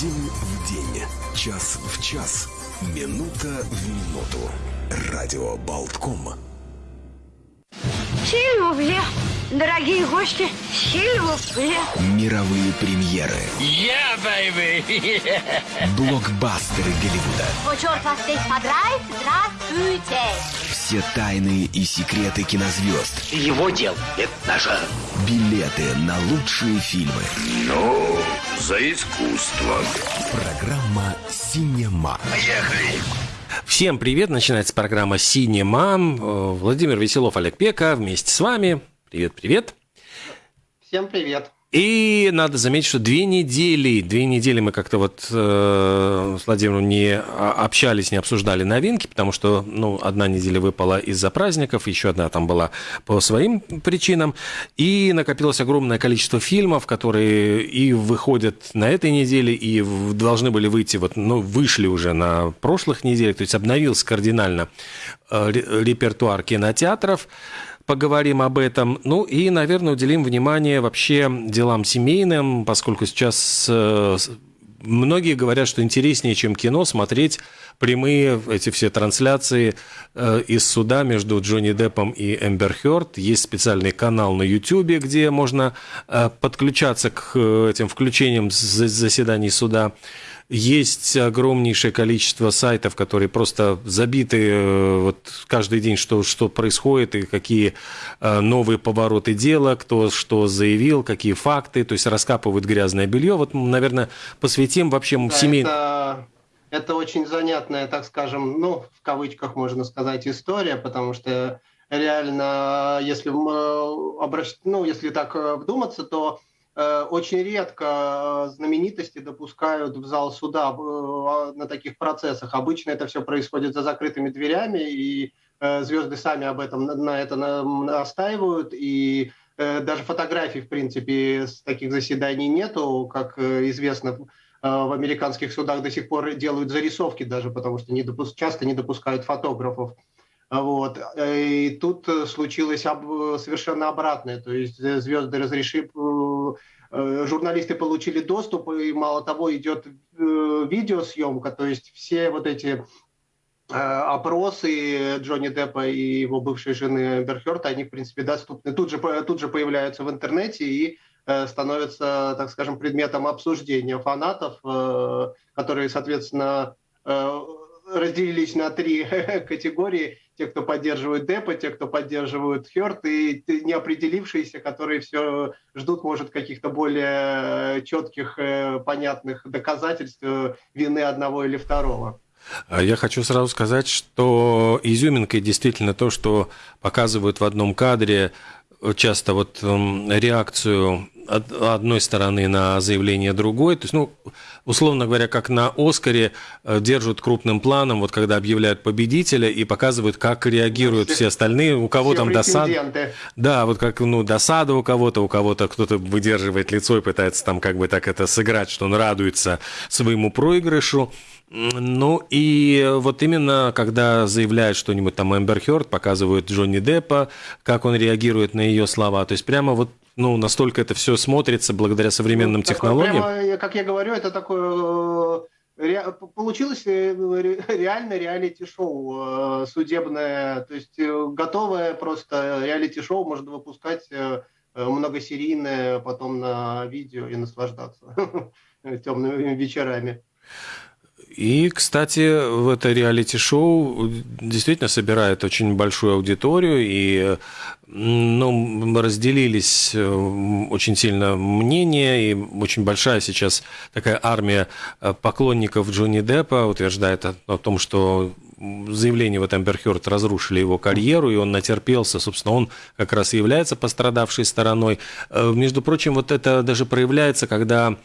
День в день, час в час, минута в минуту. Радио Болтком. Сильвупле, дорогие гости, сильвупле. Мировые премьеры. Yeah, baby! Блокбастеры Голливуда. О, черт вас здесь подрает, здравствуйте. Все тайны и секреты кинозвезд. Его дел – это наше. Билеты на лучшие фильмы. Ну, за искусство. Программа «Синема». Поехали! Всем привет! Начинается программа «Синемам». Э, Владимир Веселов, Олег Пека вместе с вами. Привет-привет. Всем привет. И надо заметить, что две недели, две недели мы как-то вот э, с Владимиром не общались, не обсуждали новинки, потому что, ну, одна неделя выпала из-за праздников, еще одна там была по своим причинам, и накопилось огромное количество фильмов, которые и выходят на этой неделе, и должны были выйти, вот, ну, вышли уже на прошлых неделях, то есть обновился кардинально э, ре- репертуар кинотеатров поговорим об этом. Ну и, наверное, уделим внимание вообще делам семейным, поскольку сейчас э, многие говорят, что интереснее, чем кино, смотреть прямые эти все трансляции э, из суда между Джонни Деппом и Эмбер Хёрд. Есть специальный канал на YouTube, где можно э, подключаться к этим включениям заседаний суда. Есть огромнейшее количество сайтов, которые просто забиты э, вот каждый день, что, что происходит и какие э, новые повороты дела, кто что заявил, какие факты, то есть раскапывают грязное белье. Вот, наверное, посвятим вообще Да, семейным... это, это очень занятная, так скажем, ну, в кавычках можно сказать, история, потому что реально, если, обращ... ну, если так э, вдуматься, то очень редко э, знаменитости допускают в зал суда э, на таких процессах. Обычно это все происходит за закрытыми дверями, и э, звезды сами об этом на, это на- настаивают, и э, даже фотографий, в принципе, с таких заседаний нету, как э, известно, э, в американских судах до сих пор делают зарисовки даже, потому что не допус- часто не допускают фотографов. А Вот. Э, И тут э, случилось об- совершенно обратное. То есть э, звезды разрешили, э, э, журналисты получили доступ, и мало того, идет э, видеосъемка, то есть все вот эти э, опросы Джонни Деппа и его бывшей жены Хёрд, они, в принципе, доступны. Тут же, тут же появляются в интернете и э, становятся, так скажем, предметом обсуждения фанатов, э, которые, соответственно, э, разделились на три категории. Те, кто поддерживают Деппа, те, кто поддерживают Хёрд, и неопределившиеся, которые все ждут, может, каких-то более четких, э, понятных доказательств э, вины одного или второго. А Я хочу сразу сказать, что изюминкой действительно то, что показывают в одном кадре э, часто вот эм, реакцию од- одной стороны на заявление другой. То есть, ну, условно говоря, как на Оскаре э, держат крупным планом, вот когда объявляют победителя и показывают, как реагируют все- все остальные, у кого там досада. Да, вот как, ну, досада у кого-то, у кого-то кто-то выдерживает лицо и пытается там как бы так это сыграть, что он радуется своему проигрышу. Ну, и вот именно, когда заявляет что-нибудь там Эмбер Хёрд, показывают Джонни Деппа, как он реагирует на ее слова. То есть прямо вот, ну, настолько это все смотрится благодаря современным Ну, технологиям. прямо, как я говорю, это такое э, ре- получилось э, ре- реально реалити-шоу э, судебное, то есть готовое просто реалити-шоу можно выпускать многосерийное потом на видео и наслаждаться темными вечерами. И, кстати, в это реалити-шоу действительно собирает очень большую аудиторию, и ну, разделились э, очень сильно мнения, и очень большая сейчас такая армия э, поклонников Джонни Деппа утверждает о, о том, что заявление вот Эмбер Хёрд разрушили его карьеру, и он натерпелся, собственно, он как раз и является пострадавшей стороной. Э, Между прочим, вот это даже проявляется, когда,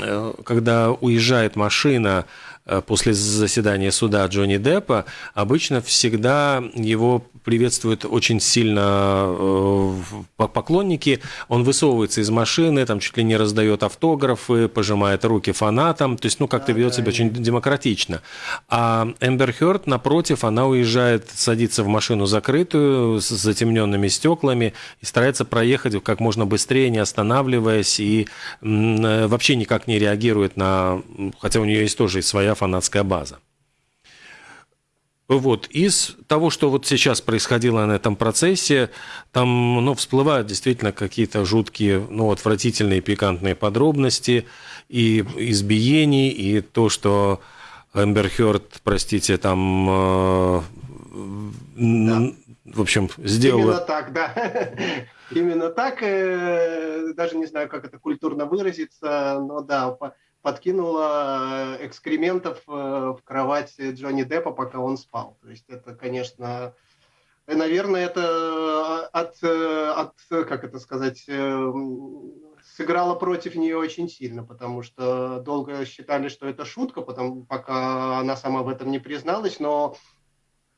э, когда уезжает машина э, после заседания суда Джонни Деппа, обычно всегда его приветствуют очень сильно э, поклонники. Он высовывается из машины, там чуть ли не раздает автографы, пожимает руки фанатам. То есть, ну, как-то да, ведет да, себя и... очень демократично. А Эмбер Хёрд, напротив, она уезжает, садится в машину закрытую, с затемненными стеклами и старается проехать как можно быстрее, не останавливаясь, и э, вообще никак не реагирует на... Хотя у нее есть тоже своя фанатская база. Вот. Из того, что вот сейчас происходило на этом процессе, там ну, всплывают действительно какие-то жуткие, ну, отвратительные, пикантные подробности и избиений, и то, что Эмбер Хёрд, простите, там, э, да. в общем, сделала... Именно так, да. Именно так, э, даже не знаю, как это культурно выразиться, но да, подкинула э, экскрементов э, в кровать Джонни Деппа, пока он спал. То есть это, конечно, наверное, это от, от как это сказать, э, сыграло против нее очень сильно, потому что долго считали, что это шутка, потому, пока она сама в этом не призналась, но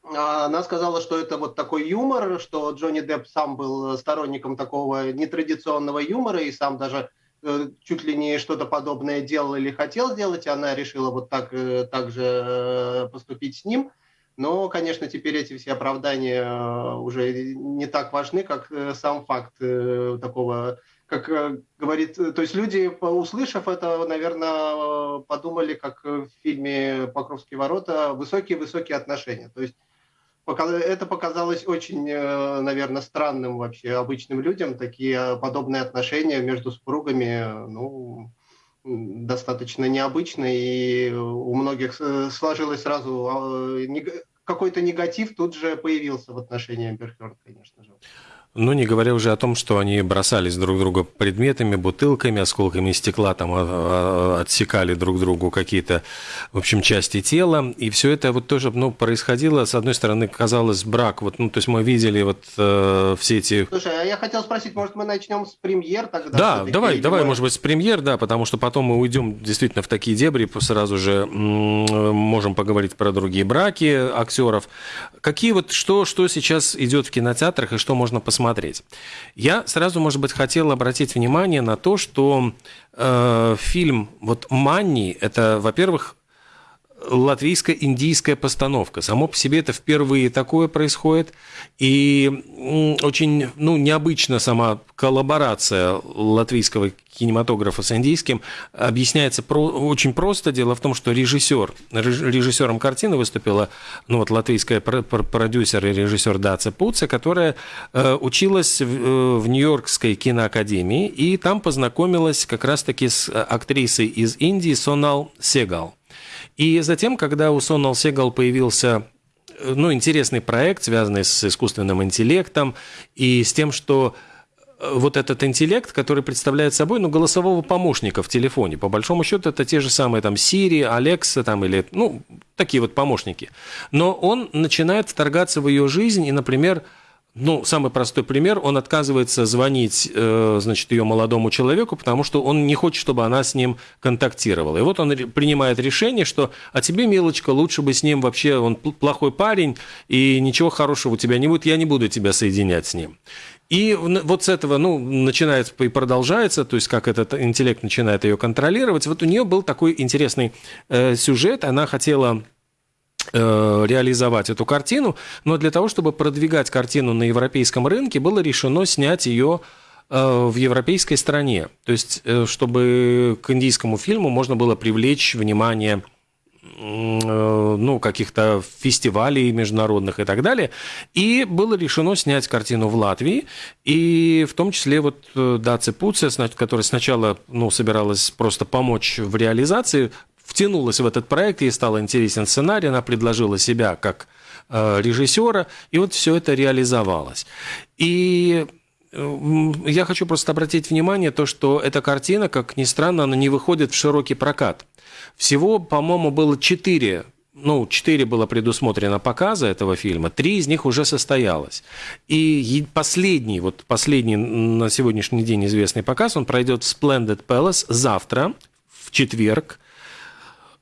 она сказала, что это вот такой юмор, что Джонни Депп сам был сторонником такого нетрадиционного юмора и сам даже Э, чуть ли не что-то подобное делал или хотел сделать, и она решила вот так, э, так же э, поступить с ним. Но, конечно, теперь эти все оправдания уже не так важны, как сам факт такого, как говорит, то есть люди, услышав это, наверное, подумали, как в фильме «Покровские ворота», высокие-высокие отношения. То есть это показалось очень, э, наверное, странным вообще обычным людям. Такие подобные отношения между супругами, ну, достаточно необычно, и у многих э, сложилось сразу а, какой-то негатив тут же появился в отношении Амбер конечно же. Ну, не говоря уже о том, что они бросались друг друга предметами, бутылками, осколками стекла, там а, а, отсекали друг другу какие-то, в общем, части тела. И все это вот тоже, ну, происходило, с одной стороны, казалось, брак. Вот, ну, то есть мы видели вот э, все эти... Слушай, а я хотел спросить, может, мы начнем с премьер тогда? Да, давай, давай, может быть, с премьер, да, потому что потом мы уйдем действительно в такие дебри, сразу же можем поговорить про другие браки актеров. Какие вот, что, что сейчас идет в кинотеатрах и что можно посмотреть? Смотреть. Я сразу, может быть, хотел обратить внимание на то, что э, фильм вот «Манни» — это, во-первых, латвийско-индийская постановка. Само по себе это впервые такое происходит. И очень ну, необычно сама коллаборация латвийского кинематографа с индийским объясняется про, очень просто. Дело в том, что режиссер, режиссером картины выступила ну, вот, латвийская продюсер и режиссер Даца Пуца, которая э, училась в, э, в Нью-Йоркской киноакадемии и там познакомилась как раз-таки с актрисой из Индии Сонал Сегал. И затем, когда у Сонал Сегал появился э, ну, интересный проект, связанный с искусственным интеллектом и с тем, что э, вот этот интеллект, который представляет собой, ну, голосового помощника в телефоне. По большому счету, это те же самые там Siri, Alexa там или, ну, такие вот помощники. Но он начинает вторгаться в ее жизнь и, например, ну, самый простой пример, он отказывается звонить, э, значит, ее молодому человеку, потому что он не хочет, чтобы она с ним контактировала. И вот он принимает решение, что, а тебе, милочка, лучше бы с ним вообще, он плохой парень, и ничего хорошего у тебя не будет, я не буду тебя соединять с ним. И вот с этого, ну, начинается и продолжается, то есть как этот интеллект начинает ее контролировать. Вот у нее был такой интересный э, сюжет, она хотела реализовать эту картину, но для того, чтобы продвигать картину на европейском рынке, было решено снять ее э, в европейской стране. То есть, э, чтобы к индийскому фильму можно было привлечь внимание ну, каких-то фестивалей международных и так далее. И было решено снять картину в Латвии, и в том числе вот Даци Пуция, которая сначала ну, собиралась просто помочь в реализации, втянулась в этот проект, ей стал интересен сценарий, она предложила себя как э, режиссера, и вот все это реализовалось. И э, я хочу просто обратить внимание то, что эта картина, как ни странно, она не выходит в широкий прокат. Всего, по-моему, было четыре ну, четыре было предусмотрено показа этого фильма, три из них уже состоялось. И последний, вот последний на сегодняшний день известный показ, он пройдет в Splendid Palace завтра, в четверг,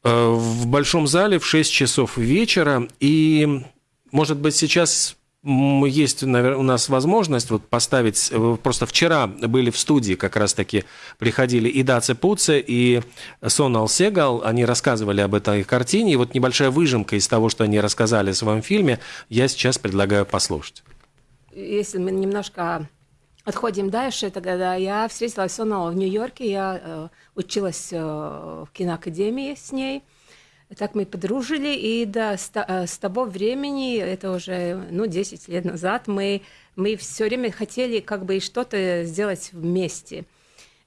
в большом зале в 6 часов вечера. И, может быть, сейчас есть наверное, у нас возможность вот поставить... Э, просто вчера были в студии, как раз-таки приходили и Даце Пуце, и Сонал Сегал. Они рассказывали об этой картине. И вот небольшая выжимка из того, что они рассказали в своем фильме, я сейчас предлагаю послушать. Если мы немножко отходим дальше, тогда я встретилась с Сонал в Нью-Йорке. Я э, училась э, в киноакадемии с ней – так мы подружили, и да, с, э, с того времени, это уже, ну, 10 лет назад, мы, мы все время хотели как бы что-то сделать вместе.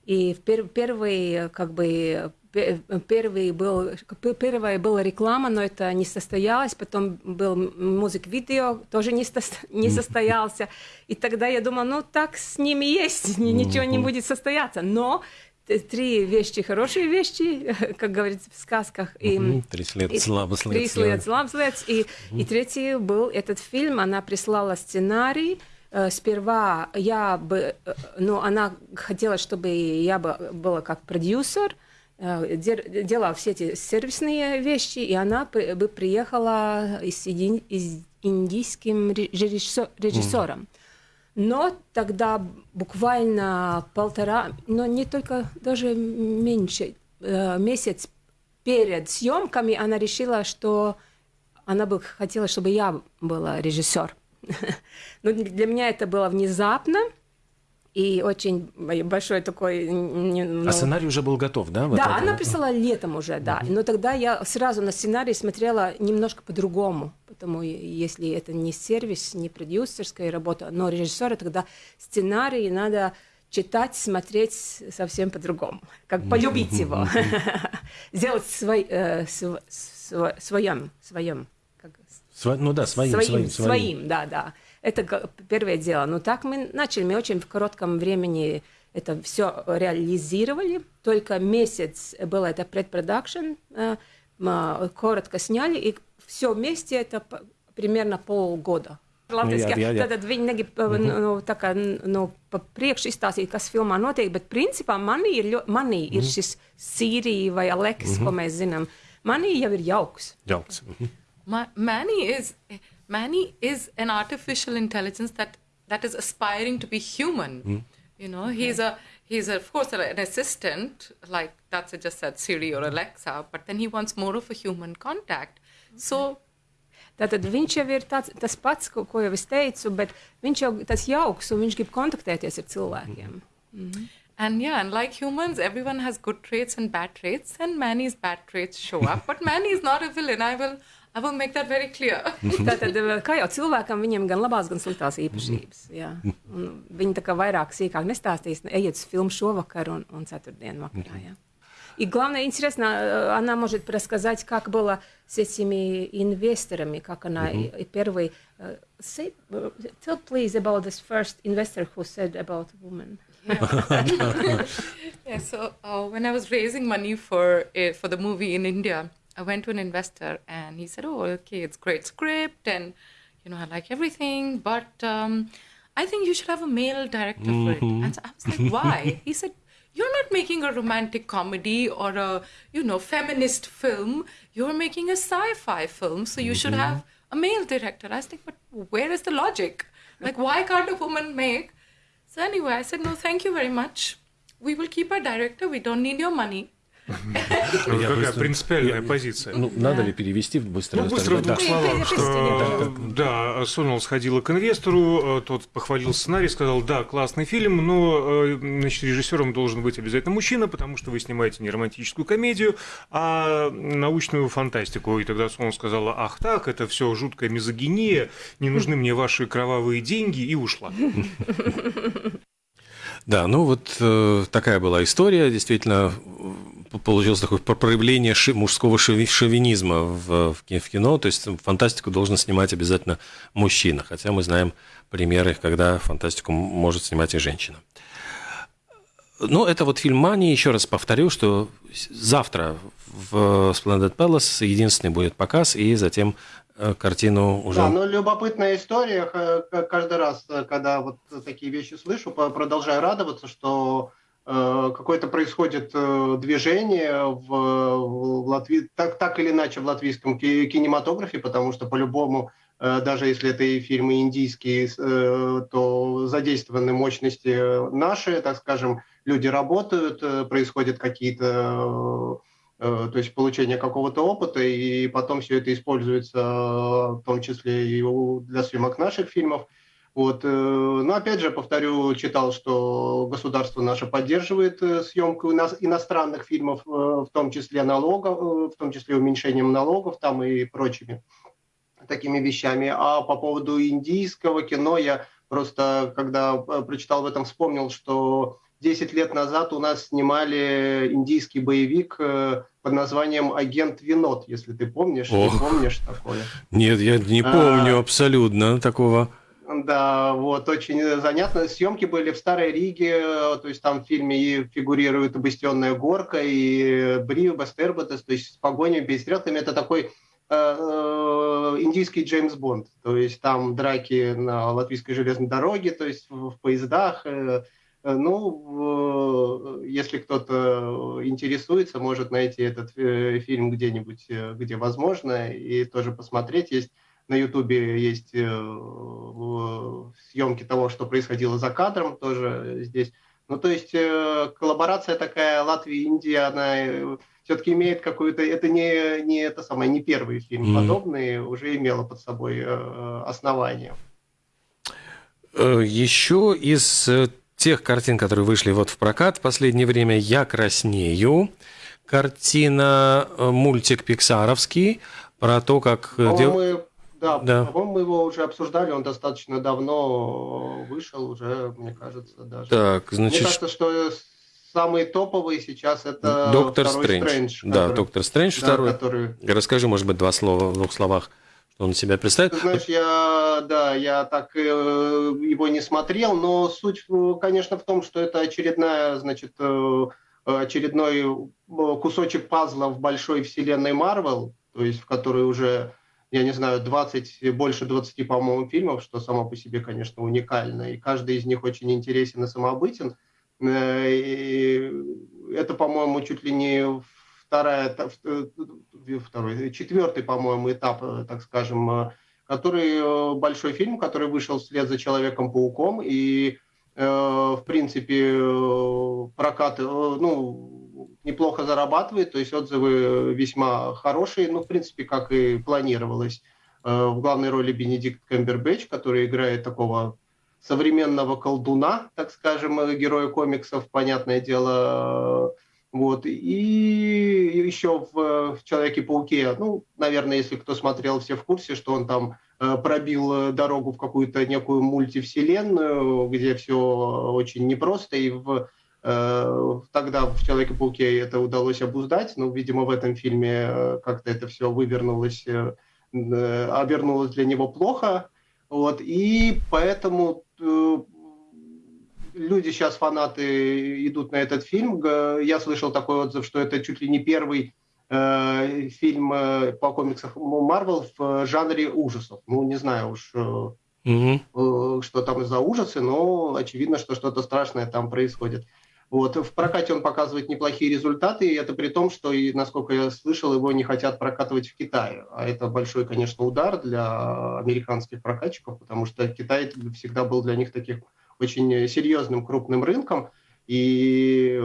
И пер, первый, как бы, первый был, первая была реклама, но это не состоялось, потом был музык-видео, тоже не, сто, не состоялся. И тогда я думала, ну так с ними есть, ничего не будет состояться. Но три вещи, хорошие вещи, как говорится в сказках. И, три след слабо след. Три след слабо след. И, и третий был этот фильм, она прислала сценарий, э, Сперва я бы, э, ну, она хотела, чтобы я бы была как продюсер, делала все эти сервисные вещи, и она бы приехала с индийским режиссером. Но тогда буквально полтора, но не только, даже меньше, э, месяц перед съемками она решила, что она бы хотела, чтобы я была режиссер. Но для меня это было внезапно, и очень большой такой... Ну... А сценарий уже был готов, да? Вот да, она прислала летом уже, да. Но тогда я сразу на сценарий смотрела немножко по-другому, потому если это не сервис, не продюсерская работа, но режиссера, тогда сценарий надо читать, смотреть совсем по-другому, как полюбить его, сделать свой, э, своем, своем. Ну да, своим, своим, своим, да, да. Это первое дело. Но так мы начали, мы очень в коротком времени это все реализировали. Только месяц было это предпродакшн, э, коротко сняли, и все вместе это примерно полгода. Latvijas, jā, jā, jā. Tad viņi negrib mm -hmm. nu, tā kā, nu, pa priekšu izstāstīt, kas filmā notiek, bet principā manī ir, ļo, manī mm -hmm. ir šis Sīrija vai Aleks, mm -hmm. ko mēs zinām. Manī jau ir jauks. Jauks. Mm -hmm. Ma Manny is... Manny is an artificial intelligence that that is aspiring to be human. Mm. You know, he's a he's a, of course an assistant like that's just said Siri or Alexa, but then he wants more of a human contact. Okay. So. Tātad viņš jau ir tāds, tas pats, ko, ko jau es teicu, bet viņš jau tas jauks un viņš grib kontaktēties ar cilvēkiem. Mm -hmm. And yeah, and like humans, everyone has good traits and bad traits, and Manny's bad traits show up. but Manny is not a villain. I will I will make that very clear. Tātad, eh, kā jau cilvēkam, viņiem gan labās, gan sliktās īpašības. Jā. Un viņi tā kā vairāk sīkāk nestāstīs, ejiet uz filmu šovakar un, un ceturtdienu vakarā. Jā. И главное, интересно, э, она может рассказать, как было с этими инвесторами, как она mm-hmm. первый... Uh, say, uh, tell please about this first investor who said about women. Yeah, yeah so uh, when I was raising money for, uh, for the movie in India, I went to an investor and he said, "Oh, okay, it's great script and you know I like everything, but um, I think you should have a male director mm-hmm. for it." Mm-hmm. And so I was like, "Why?" he said, "You're not making a romantic comedy or a you know feminist film. You're making a sci-fi film, so you mm-hmm. should have a male director." I was like, "But where is the logic? Like, why can't a woman make?" So anyway, I said, "No, thank you very much. We will keep our director. We don't need your money." Какая принципиальная позиция. Ну, надо ли перевести быстро? Ну, быстро в двух словах, что да, Сонал сходила к инвестору, э, тот похвалил сценарий, сказал, да, классный фильм, но э, значит, режиссером должен быть обязательно мужчина, потому что вы снимаете не романтическую комедию, а научную фантастику. И тогда Сонал сказала, ах так, это все жуткая мизогиния, не нужны мне ваши кровавые деньги, и ушла. Да, ну вот э, такая была история. Действительно, получилось такое проявление мужского шовинизма в, кино, то есть фантастику должен снимать обязательно мужчина, хотя мы знаем примеры, когда фантастику может снимать и женщина. Ну, это вот фильм «Мани». Еще раз повторю, что завтра в Splendid Palace единственный будет показ, и затем э, картину уже... Да, ну, любопытная история. Каждый раз, э, когда вот такие вещи слышу, продолжаю радоваться, что какое-то происходит э, движение в, в Латвии, так, так или иначе в латвийском кинематографе, потому что по-любому даже если это и фильмы индийские, то задействованы мощности наши, так скажем, люди работают, происходят какие-то то есть получение какого-то опыта, и потом все это используется в том числе и для съемок наших фильмов. Вот. Э, но опять же, повторю, читал, что государство наше поддерживает э, съемку иностранных фильмов, э, в том числе налогов, в том числе уменьшением налогов там и прочими такими вещами. А по поводу индийского кино я просто, когда прочитал в этом, вспомнил, что 10 лет назад у нас снимали индийский боевик под названием «Агент Винод», если ты помнишь. Ох. Ты помнишь такое? Нет, я не помню а, абсолютно такого. Да, вот, очень занятно. Съемки были в Старой Риге, то есть там в фильме и фигурирует обыстенная горка, и Брио, Бастерботес, то есть с погонями, перестрелками. Это такой э, э, индийский Джеймс Бонд. То есть там драки на латвийской железной дороге, то есть в, поездах. Э, э ну, если кто-то интересуется, может найти этот э, фильм где-нибудь, э, где возможно, и тоже посмотреть. Есть на Ютубе есть э, съемки того, что происходило за кадром тоже здесь. Ну, то есть э, коллаборация такая Латвия-Индия, она э, все-таки имеет какую-то... Это не, не это самое, не первый фильм mm-hmm. подобный, уже имела под собой основание. Еще из тех картин, которые вышли вот в прокат в последнее время, «Я краснею», картина, мультик пиксаровский, про то, как... Дев... Да, да. по-моему, мы его уже обсуждали, он достаточно давно вышел уже, мне кажется, даже. Так, значит... Мне кажется, что самый топовый сейчас это Доктор Стрэндж. Стрэндж который... Да, Доктор Стрэндж да, второй. Который... Расскажи, может быть, два слова в двух словах, что он себя представит. Ты знаешь, я, да, я так э, его не смотрел, но суть, э, конечно, в том, что это очередная, значит, э, очередной кусочек пазла в большой вселенной Марвел, то есть в которой уже я не знаю, 20, больше 20, по-моему, фильмов, что само по себе, конечно, уникально. И каждый из них очень интересен и самобытен. Э, и это, по-моему, чуть ли не вторая, э, второй, четвертый, по-моему, этап, э, так скажем, который большой фильм, который вышел вслед за Человеком-пауком. И, в принципе, прокат, ну, неплохо зарабатывает, то есть отзывы весьма хорошие, ну, в принципе, как и планировалось. Э, в главной роли Бенедикт Кэмбербэтч, который играет такого современного колдуна, так скажем, героя комиксов, понятное дело. Вот. И еще в, «Человеке-пауке», ну, наверное, если кто смотрел, все в курсе, что он там э, пробил дорогу в какую-то некую мультивселенную, где все очень непросто, и в Э, тогда в «Человеке-пауке» это удалось обуздать, но, видимо, в этом фильме э, как-то это все вывернулось, э, обернулось для него плохо. Вот, и поэтому люди сейчас, фанаты, идут на этот фильм. Я слышал такой отзыв, что это чуть ли не первый э, фильм по комиксам Марвел в жанре ужасов. Ну, не знаю уж, угу. что там за ужасы, но очевидно, что что-то страшное там происходит. Вот. В прокате он показывает неплохие результаты, и это при том, что, и, насколько я слышал, его не хотят прокатывать в Китае. А это большой, конечно, удар для американских прокатчиков, потому что Китай всегда был для них таким очень серьезным крупным рынком. И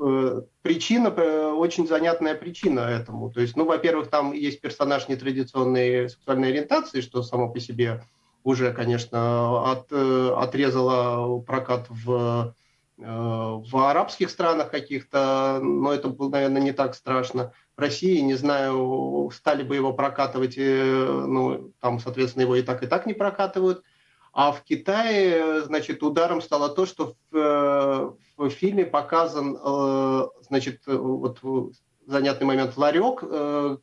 э, причина, э, очень занятная причина этому. То есть, ну, во-первых, там есть персонаж нетрадиционной сексуальной ориентации, что само по себе уже, конечно, от, э, отрезало прокат в в арабских странах каких-то, но это было, наверное, не так страшно. В России, не знаю, стали бы его прокатывать, э, ну, там, соответственно, его и так, и так не прокатывают. А в Китае, значит, ударом стало то, что в, э, в фильме показан, значит, вот занятный момент, ларек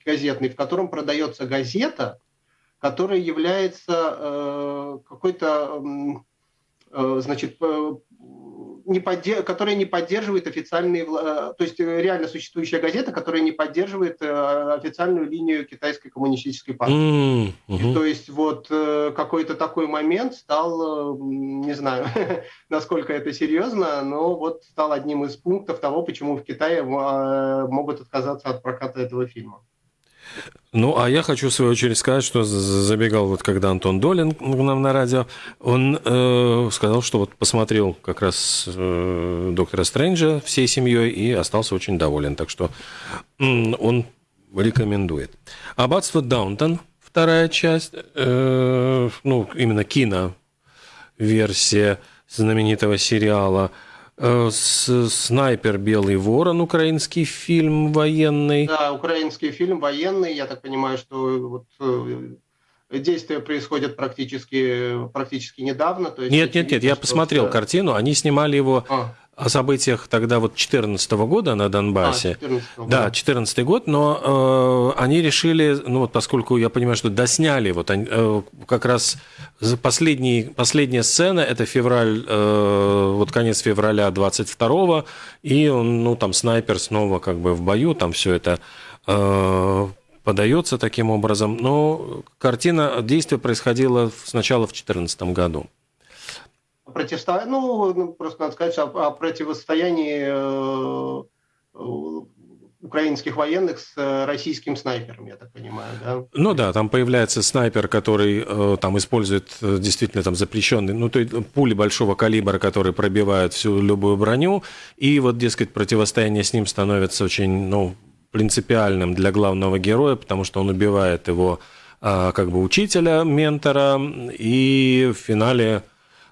газетный, в котором продается газета, которая является какой-то, значит, не поддерж... которая не поддерживает официальные, э, то есть э, реально существующая газета, которая не поддерживает э, официальную линию китайской коммунистической партии. Mm-hmm. То есть вот какой-то такой момент стал, не знаю, насколько это серьезно, но вот стал одним из пунктов того, почему в Китае могут отказаться от проката этого фильма. Ну, а я хочу, в свою очередь, сказать, что забегал вот когда Антон Долин к нам на радио, он э, сказал, что вот посмотрел как раз э, Доктора Стрэнджа всей семьей и остался очень доволен. Так что э, он рекомендует. Аббатство Даунтон, вторая часть, э, ну, именно кино-версия знаменитого сериала – «Снайпер. Белый ворон» украинский фильм военный. Да, украинский фильм военный. Я так понимаю, что вот э, действия происходят практически, практически недавно. То есть нет, нет, нет, я посмотрел картину. Они снимали его а о событиях тогда вот 2014 года на Донбассе. А, 14 да, 2014 год, но э, они решили, ну вот поскольку я понимаю, что досняли, вот они, э, как раз последний, последняя сцена, это февраль, э, вот конец февраля 22 и он, ну там снайпер снова как бы в бою, там все это э, подается таким образом, но картина, действие происходило сначала в 2014 году противостояние, ну, ну, просто надо сказать о, о противостоянии э, э, украинских военных с э, российским снайпером, я так понимаю, да? Ну да, там появляется снайпер, который э, там использует э, действительно там запрещенный, ну то есть пули большого калибра, которые пробивают всю любую броню, и вот, дескать, противостояние с ним становится очень, ну, принципиальным для главного героя, потому что он убивает его э, как бы учителя, ментора, и в финале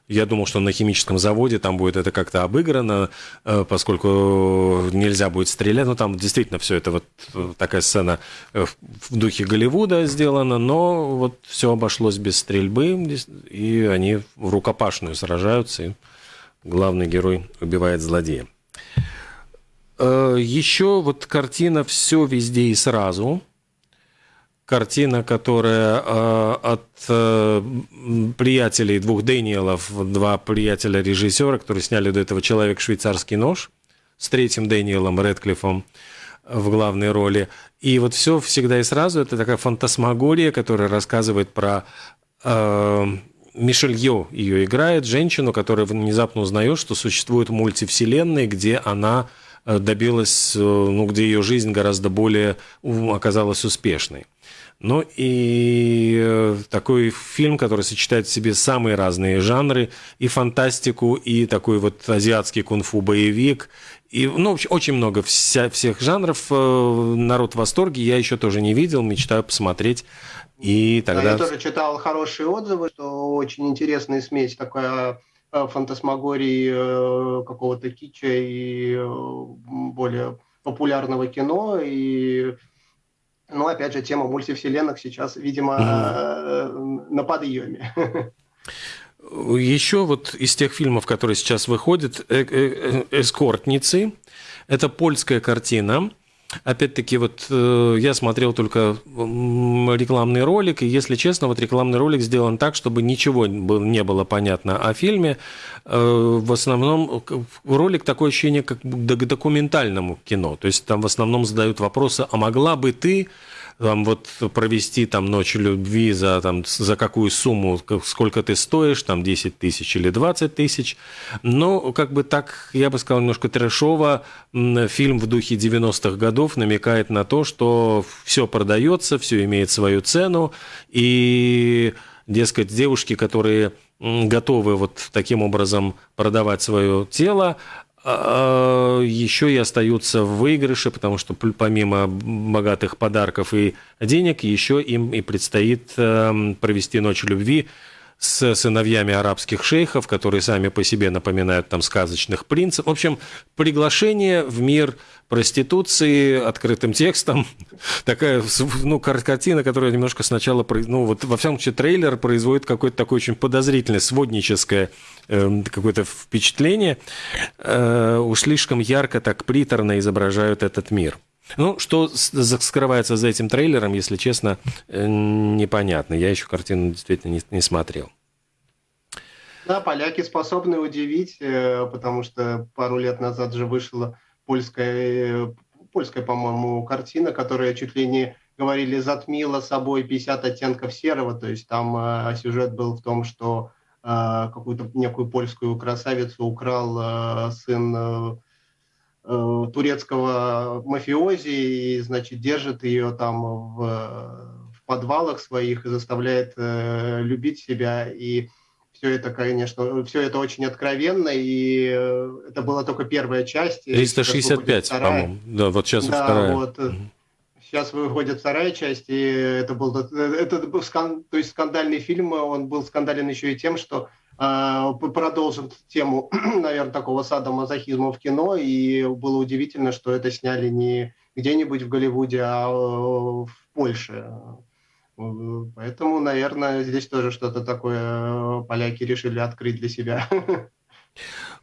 я думал, что на химическом заводе там будет это как-то обыграно, э, поскольку нельзя будет стрелять. Ну, там действительно все это вот э, такая сцена э, в духе Голливуда сделана, но вот все обошлось без стрельбы, и они в рукопашную сражаются, и главный герой убивает злодея. Еще вот картина «Все везде и сразу», картина, которая э, от э, приятелей двух Дэниелов, два приятеля режиссера, которые сняли до этого «Человек швейцарский нож» с третьим Дэниелом Редклиффом в главной роли. И вот все всегда и сразу это такая фантасмагория, которая рассказывает про э, Мишель Йо ее играет, женщину, которая внезапно узнает, что существует мультивселенная, где она э, добилась, э, ну, где ее жизнь гораздо более оказалась успешной. Ну и э, такой фильм, который сочетает в себе самые разные жанры, и фантастику, и такой вот азиатский кунг-фу боевик, и, ну, очень много вся, всех жанров. Э, народ в восторге. Я еще тоже не видел, мечтаю посмотреть. И тогда... Да, я тоже читал хорошие отзывы, что очень интересная смесь такая э, фантасмагории какого-то кича и более популярного кино. И но, опять же, тема мультивселенных сейчас, видимо, mm-hmm. на подъеме. Еще вот из тех фильмов, которые сейчас выходят, э, э, «Эскортницы». Это польская картина – Опять-таки, вот э, я смотрел только рекламный ролик, и, если честно, вот рекламный ролик сделан так, чтобы ничего не было понятно о фильме. Э, в основном ролик такое ощущение, как к документальному кино. То есть там в основном задают вопросы, а могла бы ты там вот провести там ночь любви за, там, за какую сумму, сколько ты стоишь, там 10 тысяч или 20 тысяч. Но как бы так, я бы сказал, немножко трэшово, фильм в духе 90-х годов намекает на то, что все продается, все имеет свою цену, и, дескать, девушки, которые готовы вот таким образом продавать свое тело, еще и остаются в выигрыше, потому что помимо богатых подарков и денег, еще им и предстоит эм, провести ночь любви с сыновьями арабских шейхов, которые сами по себе напоминают там сказочных принцев. В общем, приглашение в мир проституции открытым текстом. Такая ну, картина, которая немножко сначала, ну вот во всяком случае трейлер производит какое-то такое очень подозрительное, сводническое э, какое-то впечатление. Э, уж слишком ярко, так приторно изображают этот мир. Ну, что скрывается за этим трейлером, если честно, э, непонятно. Я еще картину действительно не, не смотрел. Да, поляки способны удивить, э, потому что пару лет назад же вышла польская, польская по-моему, картина, которая чуть ли не говорили, затмила собой 50 оттенков серого. То есть там э, сюжет был в том, что какую-то некую польскую красавицу украл сын э, турецкого мафиози и, значит, держит ее там в, в подвалах своих и заставляет э, любить себя. И все это, конечно, все это очень откровенно, и э, это была только первая часть. 365, по-моему. Да, вот сейчас да, вторая. Вот, угу. Сейчас выходит вторая часть, и это был, это был скан, то есть скандальный фильм, он был скандален еще и тем, что э, продолжит тему, наверное, такого садомазохизма в кино, и было удивительно, что это сняли не где-нибудь в Голливуде, а в Польше. Поэтому, наверное, здесь тоже что-то такое поляки решили открыть для себя.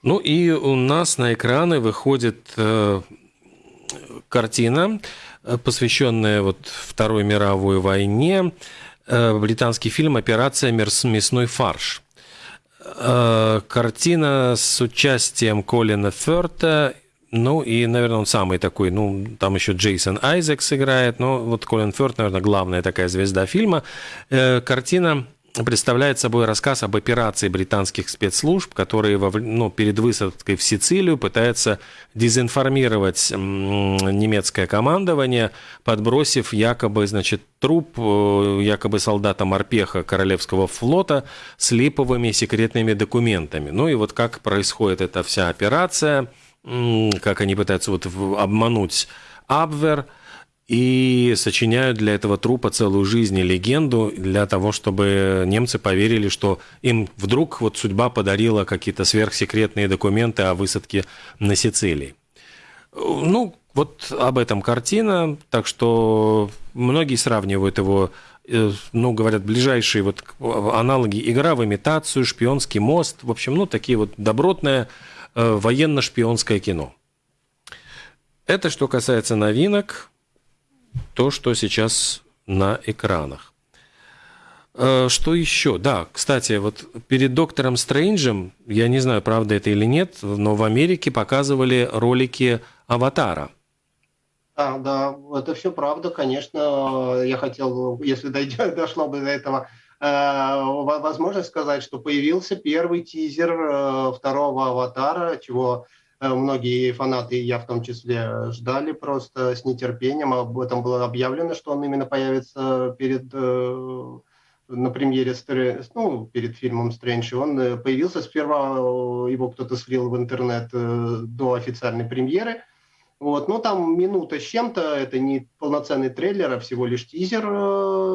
Ну и у нас на экраны выходит э, картина, Э, посвященная вот Второй мировой войне, э, британский фильм «Операция мясной фарш». Э, картина с участием Колина Ферта, ну и, наверное, он самый такой, ну, там еще Джейсон Айзекс играет, но вот Колин Ферт, наверное, главная такая звезда фильма. Картина представляет собой рассказ об операции британских спецслужб, которые ну, перед высадкой в Сицилию пытаются дезинформировать немецкое командование, подбросив якобы значит, труп э, якобы солдата Морпеха Королевского флота с липовыми секретными документами. Ну и вот как происходит эта вся операция, как они пытаются вот обмануть Абвер – и сочиняют для этого трупа целую жизнь и легенду для того, чтобы немцы поверили, что им вдруг вот судьба подарила какие-то сверхсекретные документы о высадке на Сицилии. Ну, вот об этом картина, так что многие сравнивают его, э, ну, говорят, ближайшие вот аналоги игра в имитацию, шпионский мост, в общем, ну, такие вот добротное э, военно-шпионское кино. Это что касается новинок то, что сейчас на экранах. Э, что еще? Да, кстати, вот перед доктором Стрэнджем, я не знаю, правда это или нет, но в Америке показывали ролики Аватара. А, да, это все правда, конечно. Я хотел, если дойдет, дошло бы до этого, э, возможность сказать, что появился первый тизер э, второго аватара, чего многие фанаты, я в том числе, ждали просто с нетерпением. Об этом было объявлено, что он именно появится перед э, на премьере, ну, перед фильмом «Стрэндж», он э, появился, сперва его кто-то слил в интернет до официальной премьеры, вот, но там минута с чем-то, это не полноценный трейлер, а всего лишь тизер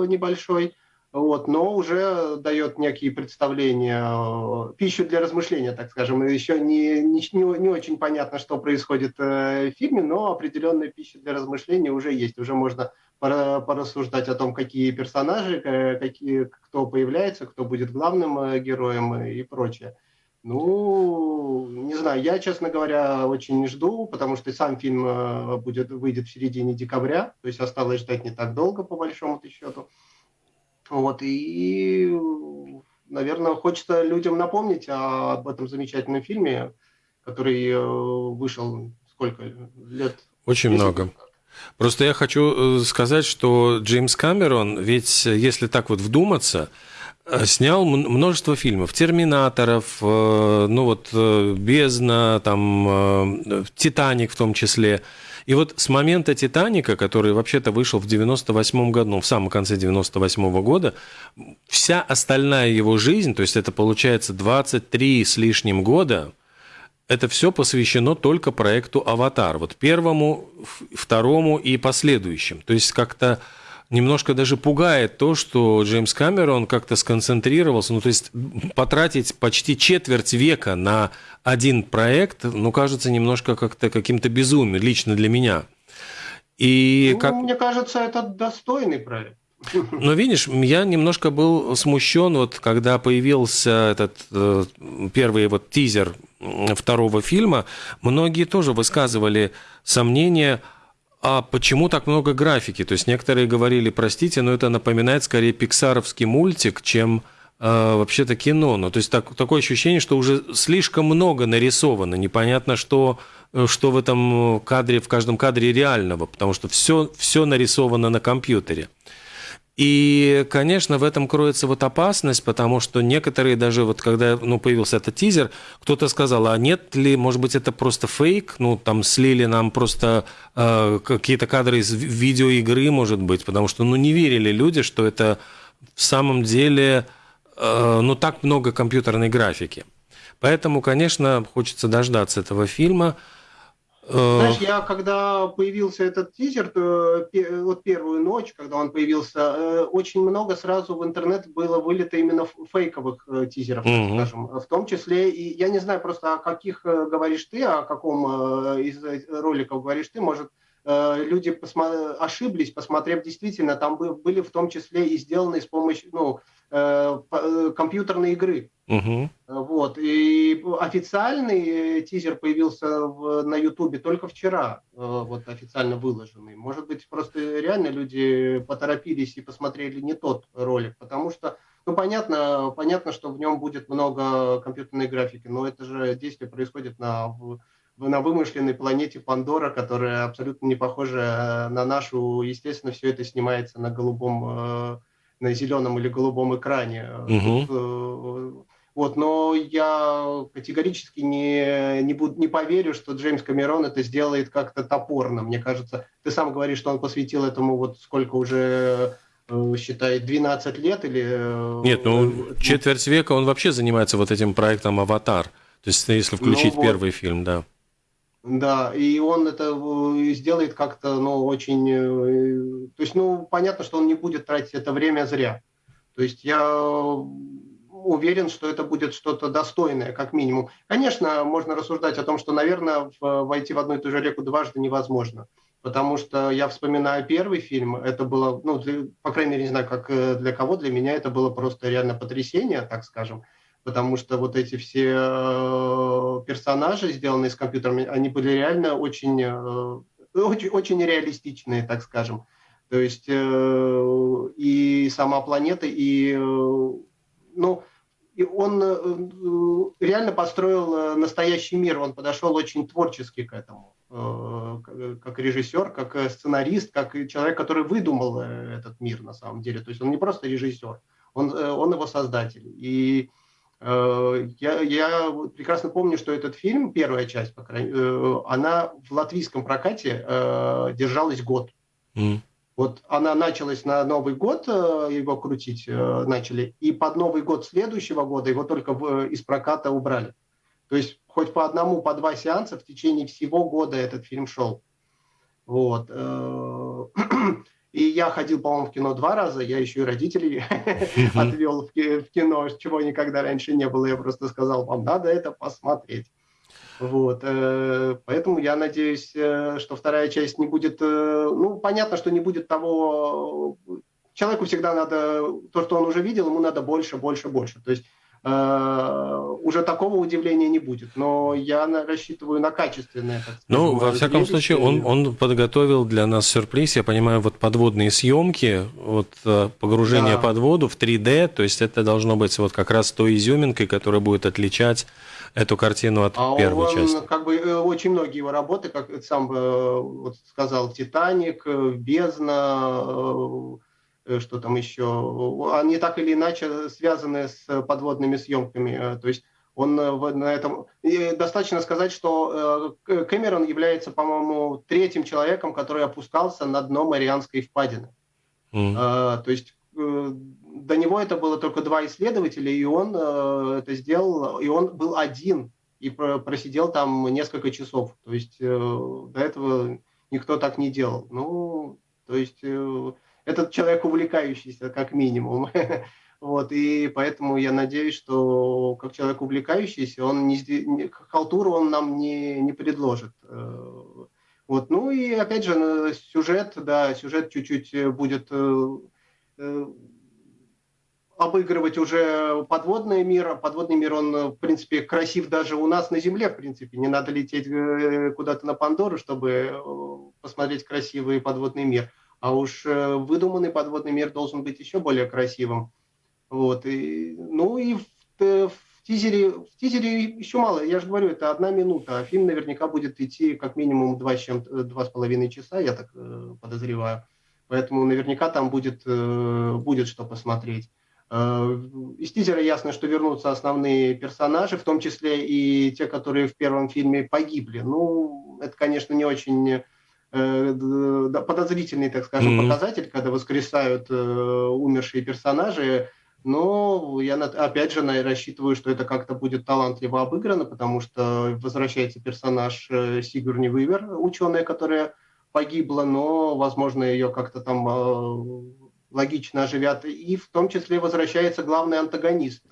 небольшой – вот, но уже дает некие представления, э, пищу для размышления, так скажем. Еще не, не, не очень понятно, что происходит э, в фильме, но определенная пища для размышления уже есть. Уже можно порассуждать о том, какие персонажи, какие, кто появляется, кто будет главным героем и прочее. Ну, не знаю, я, честно говоря, очень жду, потому что сам фильм будет, выйдет в середине декабря, то есть осталось ждать не так долго, по большому счету. Вот, и, наверное, хочется людям напомнить об этом замечательном фильме, который э, вышел сколько лет? Очень 10? много. Просто я хочу э, сказать, что Джеймс Камерон, ведь если так вот вдуматься, э, снял множество фильмов, Терминаторов, ну вот Бездна, там Титаник в том числе. И вот с момента «Титаника», который вообще-то вышел в 98 году, ну, в самом конце 98 года, вся остальная его жизнь, то есть это получается 23 с лишним года, это все посвящено только проекту «Аватар». Вот первому, второму и последующим. То есть как-то немножко даже пугает то, что Джеймс Камерон как-то сконцентрировался, ну то есть потратить почти четверть века на один проект, ну кажется немножко как-то каким-то безумием лично для меня. И ну, как... Мне кажется, это достойный проект. Но видишь, я немножко был смущен, вот когда появился этот э, первый вот тизер второго фильма, многие тоже высказывали сомнения, а почему так много графики? То есть некоторые говорили, простите, но это напоминает скорее пиксаровский мультик, чем э, вообще-то кино. Ну, то есть так, такое ощущение, что уже слишком много нарисовано. Непонятно, что, э, что в этом кадре, в каждом кадре реального, потому что все, все нарисовано на компьютере. И, конечно, в этом кроется вот опасность, потому что некоторые даже вот когда ну, появился этот тизер, кто-то сказал, а нет ли, может быть, это просто фейк, ну, там слили нам просто э, какие-то кадры из видеоигры, может быть, потому что, ну, не верили люди, что это в самом деле, э, ну, так много компьютерной графики. Поэтому, конечно, хочется дождаться этого фильма. Э, Знаешь, я когда появился этот тизер, то вот первую ночь, когда он появился, э, очень много сразу в интернет было вылито именно фейковых э, тизеров, mm-hmm. скажем. В том числе, и я не знаю просто, о каких говоришь ты, о каком из роликов говоришь ты, может, люди посма- ошиблись, посмотрев действительно, там были в том числе и сделаны с помощью, ну, компьютерной игры. Угу. Вот. И официальный тизер появился в, на Ютубе только вчера, э, вот официально выложенный. Может быть, просто реально люди поторопились и посмотрели не тот ролик, потому что, ну, понятно, понятно, что в нем будет много компьютерной графики, но это же действие происходит на, на вымышленной планете Пандора, которая абсолютно не похожа на нашу. Естественно, все это снимается на голубом, э, на зеленом или голубом экране. Угу. Вот, но я категорически не, не, буду, не поверю, что Джеймс Камерон это сделает как-то топорно. Мне кажется, ты сам говоришь, что он посвятил этому вот сколько уже э, считает 12 лет или... Э, Нет, ну четверть века он вообще занимается вот этим проектом «Аватар». То есть если включить ну, вот, первый фильм, да. Да, и он это э, сделает как-то, ну, очень... То есть, ну, понятно, что он не будет тратить это время зря. То есть я уверен, что это будет что-то достойное, как минимум. Конечно, можно рассуждать о том, что, наверное, войти в одну и ту же реку дважды невозможно. Потому что я вспоминаю первый фильм, это было, ну, для, по крайней мере, не знаю, как э, для кого, для меня это было просто реально потрясение, так скажем. Потому что вот эти все э, персонажи, сделанные с компьютерами, они были реально очень, э, очень, очень реалистичные, так скажем. То есть и сама планета, и ну, и он э, реально построил э, настоящий мир, он подошел очень творчески к этому, э, как режиссер, как сценарист, как человек, который выдумал этот мир на самом деле. То есть он не просто режиссер, он, он его создатель. И я, я прекрасно помню, что этот фильм, первая часть, по крайней, она в латвийском прокате держалась год. Mm. Вот она началась на Новый год, э, его крутить э, начали, и под Новый год следующего года его только из проката убрали. То есть хоть по одному, по два сеанса в течение всего года этот фильм шел. Вот. И я ходил, по-моему, в кино два раза, я еще и родителей отвел в кино, чего никогда раньше не было. Я просто сказал, вам надо это посмотреть. Вот, э, поэтому я надеюсь, э, что вторая часть не будет, э, ну, понятно, что не будет того, человеку всегда надо, то, что он уже видел, ему надо больше, больше, больше. То есть уже такого удивления не будет. Но я рассчитываю на качественное. Так ну, во всяком случае, он, он подготовил для нас сюрприз. Я понимаю, вот подводные съемки, вот погружение да. под воду в 3D, то есть это должно быть вот как раз той изюминкой, которая будет отличать эту картину от а первой он, части? Как бы э, очень многие его работы, как сам э, вот сказал, Титаник, э, Бездна, что там еще, они так или иначе связаны с подводными съемками. То есть он на этом... И достаточно сказать, что Кэмерон является, по-моему, третьим человеком, который опускался на дно Марианской впадины. Mm. То есть до него это было только два исследователя, и он э, это сделал, и он был один, и просидел там несколько часов. То есть э, до этого никто так не делал. Ну, то есть э, этот человек увлекающийся, как минимум. Вот, и поэтому я надеюсь, что как человек увлекающийся, он не, халтуру он нам не, не предложит. Э, вот, ну и опять же, сюжет, да, сюжет чуть-чуть будет э, э, обыгрывать уже подводный мир. Подводный мир, он, в принципе, красив даже у нас на Земле, в принципе. Не надо лететь э, куда-то на Пандору, чтобы э, посмотреть красивый подводный мир. А уж э, выдуманный подводный мир должен быть еще более красивым. Вот. И, ну и в, в, тизере, в тизере еще мало. Я же говорю, это одна минута. А фильм наверняка будет идти как минимум два, чем, два с половиной часа, я так подозреваю. Поэтому наверняка там будет, будет что посмотреть. Из тизера ясно, что вернутся основные персонажи, в том числе и те, которые в первом фильме погибли. Ну, это, конечно, не очень подозрительный, так скажем, mm-hmm. показатель, когда воскресают умершие персонажи. Но я, опять же, рассчитываю, что это как-то будет талантливо обыграно, потому что возвращается персонаж э, Сигурни Вивер, ученая, которая погибла, но, возможно, ее как-то там э, логично оживят. И в том числе возвращается главный антагонист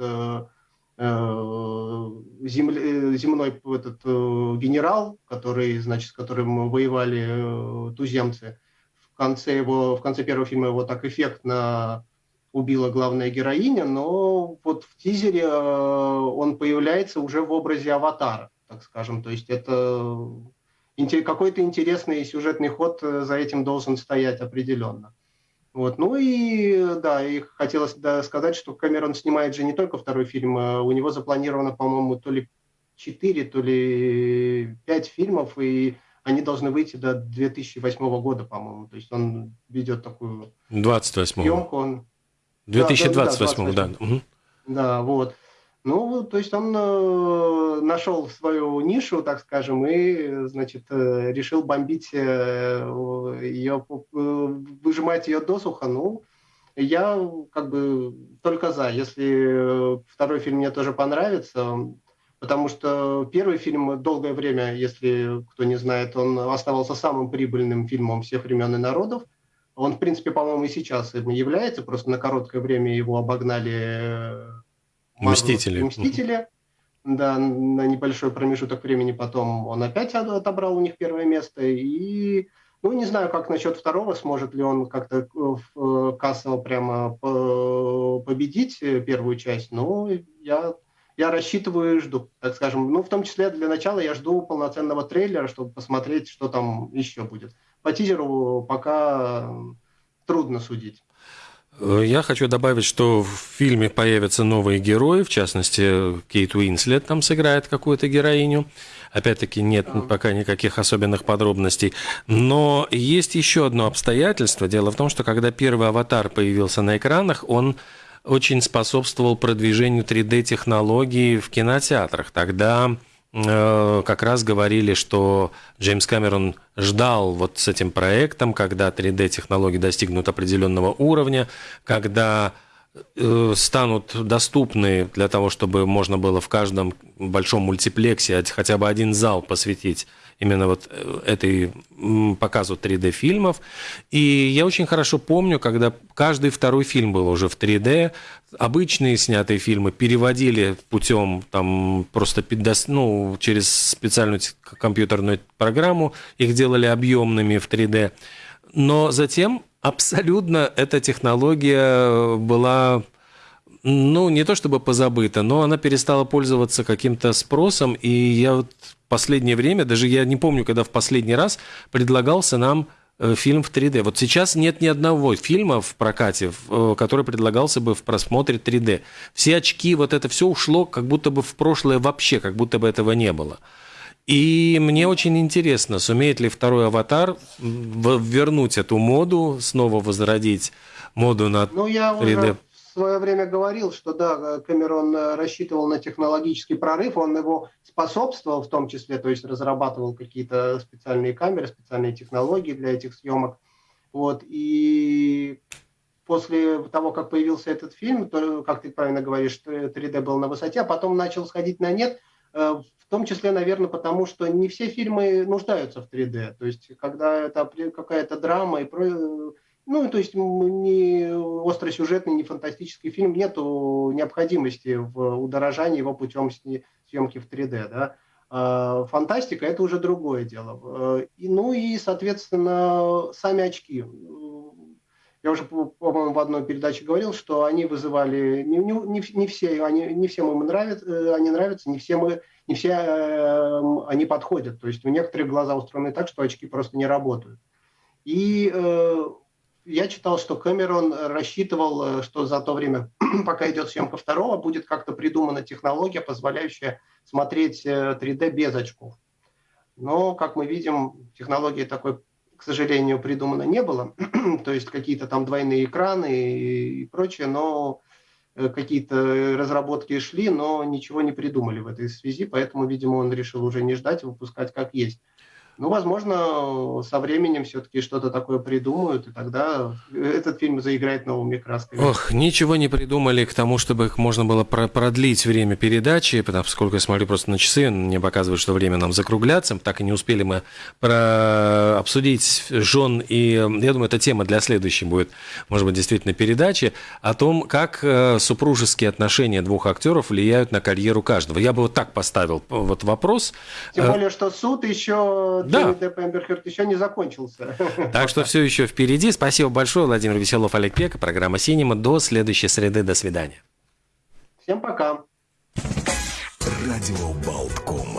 э, земли, земной этот генерал, который, значит, с которым воевали туземцы. В конце его, в конце первого фильма его так эффектно убила главная героиня, но вот в тизере э, он появляется уже в образе аватара, так скажем. То есть это какой-то интересный сюжетный ход э, за этим должен стоять определенно. Вот. Ну и да, и хотелось да, сказать, что Камерон снимает же не только второй фильм, а у него запланировано, по-моему, то ли 4, то ли 5 фильмов, и они должны выйти до 2008 года, по-моему. То есть он ведет такую 28 съемку. Он, 2028, да. Да, да, да, вот. Ну, то есть он э, нашел свою нишу, так скажем, и, значит, э, решил бомбить э, ее, выжимать ее досуха. Ну, я как бы только за. Если второй фильм мне тоже понравится, потому что первый фильм долгое время, если кто не знает, он оставался самым прибыльным фильмом всех времен и народов. Он, в принципе, по-моему, и сейчас им является, просто на короткое время его обогнали Мстители. Мстители. Да, на небольшой промежуток времени потом он опять отобрал у них первое место. И, ну, не знаю, как насчет второго, сможет ли он как-то э, кассово прямо победить первую часть. Но я, я рассчитываю и жду, так скажем. Ну, в том числе для начала я жду полноценного трейлера, чтобы посмотреть, что там еще будет по тизеру пока трудно судить. Я хочу добавить, что в фильме появятся новые герои, в частности, Кейт Уинслет там сыграет какую-то героиню. Опять-таки нет пока никаких особенных подробностей. Но есть еще одно обстоятельство. Дело в том, что когда первый аватар появился на экранах, он очень способствовал продвижению 3D-технологий в кинотеатрах. Тогда Э, как раз говорили, что Джеймс Кэмерон ждал вот с этим проектом, когда 3D-технологии достигнут определенного уровня, когда э, станут доступны для того, чтобы можно было в каждом большом мультиплексе хотя бы один зал посвятить именно вот э, этой показу 3D-фильмов. И я очень хорошо помню, когда каждый второй фильм был уже в 3D, обычные снятые фильмы переводили путем там просто ну, через специальную компьютерную программу, их делали объемными в 3D. Но затем абсолютно эта технология была ну, не то чтобы позабыта, но она перестала пользоваться каким-то спросом, и я вот последнее время, даже я не помню, когда в последний раз предлагался нам э, фильм в 3D. Вот сейчас нет ни одного фильма в прокате, э, который предлагался бы в просмотре 3D. Все очки, вот это все ушло как будто бы в прошлое вообще, как будто бы этого не было. И мне очень интересно, сумеет ли второй аватар вернуть эту моду, снова возродить моду на ну, я 3D. Уже свое время говорил, что да, Кэмерон э, рассчитывал на технологический прорыв, он его способствовал в том числе, то есть разрабатывал какие-то специальные камеры, специальные технологии для этих съемок. Вот, и после того, как появился этот фильм, то, как ты правильно говоришь, 3D был на высоте, а потом начал сходить на нет, э, в том числе, наверное, потому что не все фильмы нуждаются в 3D. То есть, когда это какая-то драма и ну, то есть не остросюжетный, не фантастический фильм, нету необходимости в удорожании его путем съемки в 3D, да. А фантастика – это уже другое дело. И, ну и, соответственно, сами очки. Я уже, по-моему, в одной передаче говорил, что они вызывали не, не, не все, они, не всем им нравятся, они нравятся, не все мы, не все э, они подходят. То есть у некоторых глаза устроены так, что очки просто не работают. И э, я читал, что Кэмерон рассчитывал, э, что за то время, пока идет съемка второго, будет как-то придумана технология, позволяющая смотреть 3D э, без очков. Но, как мы видим, технологии такой к сожалению, придумано не было. То есть какие-то там двойные экраны и прочее, но э, какие-то разработки шли, но ничего не придумали в этой связи, поэтому, видимо, он решил уже не ждать, выпускать как есть. Ну, возможно, со временем все-таки что-то такое придумают, и тогда этот фильм заиграет новыми красками. Ох, ничего не придумали к тому, чтобы можно было продлить время передачи, потому поскольку я смотрю просто на часы, мне показывают, что время нам закругляться, так и не успели мы про... обсудить жен, и я думаю, эта тема для следующей будет, может быть, действительно передачи, о том, как э, супружеские отношения двух актеров влияют на карьеру каждого. Я бы вот так поставил вот вопрос. Тем более, что суд еще да. Джонни Депп Эмберхерт еще не закончился. Так что все еще впереди. Спасибо большое, Владимир Веселов, Олег Пека. Программа «Синема». До следующей среды. До свидания. Всем пока. Радио Болткома.